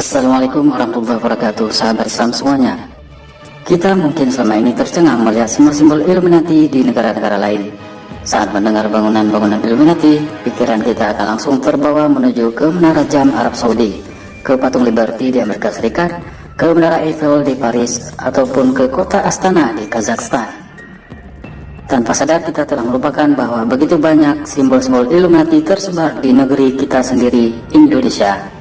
Assalamualaikum warahmatullahi wabarakatuh Sahabat Islam semuanya. Kita mungkin selama ini tercengang melihat simbol-simbol Illuminati di negara-negara lain. Saat mendengar bangunan-bangunan Illuminati Pikiran kita akan langsung terbawa menuju ke Menara Jam Arab Saudi Ke Patung Liberty di Amerika Serikat Ke Menara Eiffel di Paris Ataupun ke kota Astana di Kazakhstan. Tanpa sadar kita telah melupakan bahwa begitu banyak simbol-simbol Illuminati tersebar di negeri kita sendiri, Indonesia.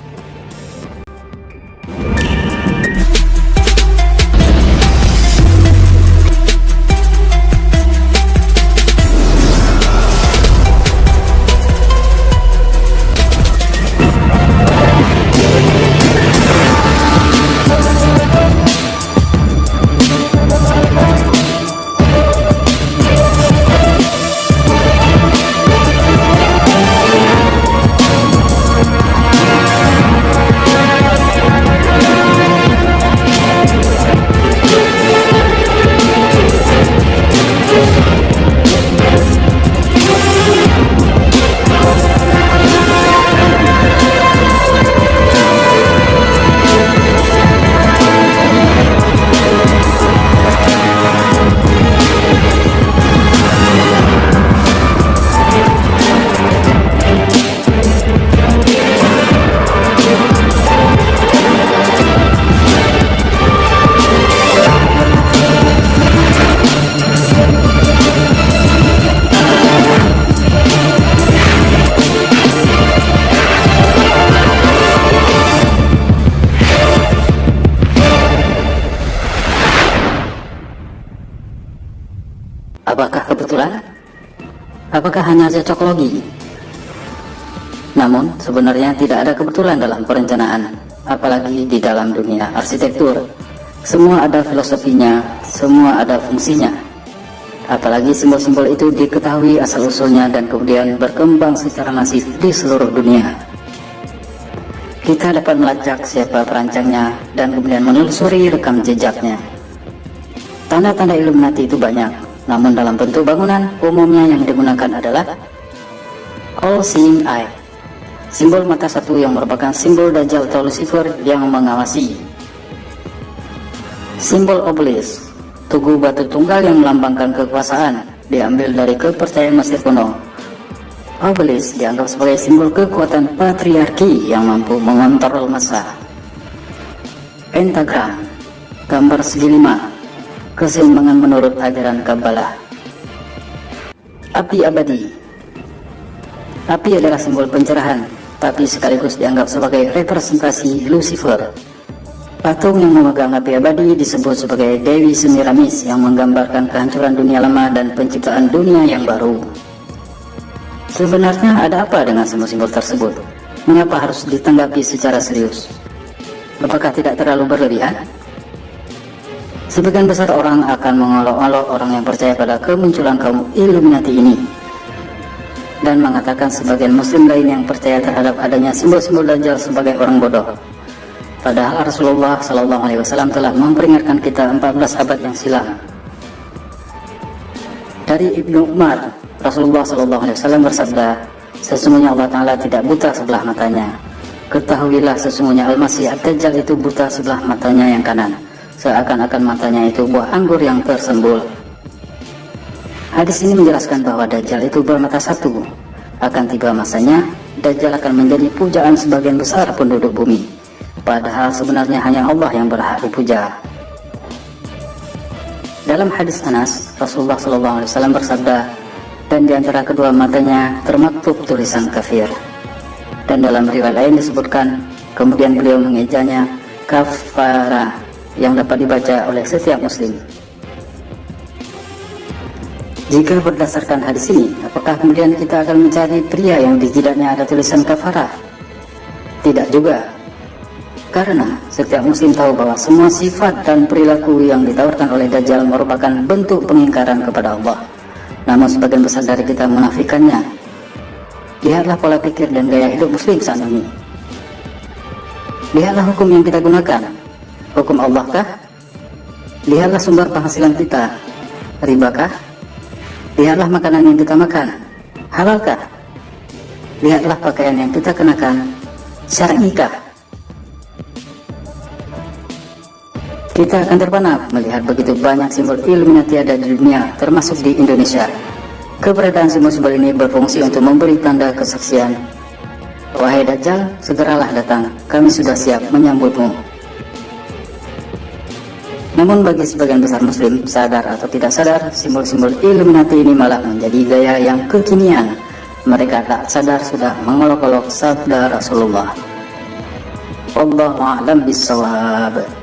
Apakah kebetulan? Apakah hanya cocok logi? Namun, sebenarnya tidak ada kebetulan dalam perencanaan, apalagi di dalam dunia arsitektur. Semua ada filosofinya, semua ada fungsinya. Apalagi simbol-simbol itu diketahui asal-usulnya dan kemudian berkembang secara masif di seluruh dunia. Kita dapat melacak siapa perancangnya dan kemudian menelusuri rekam jejaknya. Tanda-tanda Illuminati itu banyak, namun dalam bentuk bangunan, umumnya yang digunakan adalah All Seeing Eye. Simbol mata satu yang merupakan simbol Dajjal atau Lucifer yang mengawasi. Simbol obelisk, tugu batu tunggal yang melambangkan kekuasaan, diambil dari kepercayaan Mesir kuno. Obelisk dianggap sebagai simbol kekuatan patriarki yang mampu mengontrol massa. Pentagram, gambar segi lima, keseimbangan menurut ajaran Kabbalah. Api abadi Api adalah simbol pencerahan, tapi sekaligus dianggap sebagai representasi Lucifer. Patung yang memegang api abadi disebut sebagai Dewi Semiramis yang menggambarkan kehancuran dunia lama dan penciptaan dunia yang baru. Sebenarnya ada apa dengan simbol-simbol tersebut? Mengapa harus ditanggapi secara serius? Apakah tidak terlalu berlebihan? Sebagian besar orang akan mengolok-olok orang yang percaya pada kemunculan kaum Illuminati ini dan mengatakan sebagian muslim lain yang percaya terhadap adanya simbol-simbol Dajjal sebagai orang bodoh. Padahal Rasulullah Shallallahu Alaihi Wasallam telah memperingatkan kita 14 abad yang silam. Dari Ibnu Umar, Rasulullah Shallallahu Alaihi Wasallam bersabda, sesungguhnya Allah Taala tidak buta sebelah matanya. Ketahuilah sesungguhnya Al-Masih Ad-Dajjal itu buta sebelah matanya yang kanan seakan-akan matanya itu buah anggur yang tersembul. Hadis ini menjelaskan bahwa Dajjal itu bermata satu. Akan tiba masanya, Dajjal akan menjadi pujaan sebagian besar penduduk bumi. Padahal sebenarnya hanya Allah yang berhak dipuja. Dalam hadis Anas, Rasulullah SAW bersabda, dan di antara kedua matanya termaktub tulisan kafir. Dan dalam riwayat lain disebutkan, kemudian beliau mengejanya kafara yang dapat dibaca oleh setiap muslim. Jika berdasarkan hadis ini, apakah kemudian kita akan mencari pria yang di jidatnya ada tulisan kafara? Tidak juga. Karena setiap muslim tahu bahwa semua sifat dan perilaku yang ditawarkan oleh Dajjal merupakan bentuk pengingkaran kepada Allah. Namun sebagian besar dari kita menafikannya. Lihatlah pola pikir dan gaya hidup muslim saat ini. Lihatlah hukum yang kita gunakan, hukum Allah kah? Lihatlah sumber penghasilan kita, ribakah? Lihatlah makanan yang kita makan, halalkah? Lihatlah pakaian yang kita kenakan, syar'ikah? Kita akan terpana melihat begitu banyak simbol Illuminati ada di dunia, termasuk di Indonesia. Keberadaan simbol-simbol ini berfungsi untuk memberi tanda kesaksian. Wahai Dajjal, segeralah datang, kami sudah siap menyambutmu. Namun bagi sebagian besar muslim, sadar atau tidak sadar, simbol-simbol Illuminati ini malah menjadi gaya yang kekinian. Mereka tak sadar sudah mengolok-olok sabda Rasulullah. Wallahu a'lam bissawab.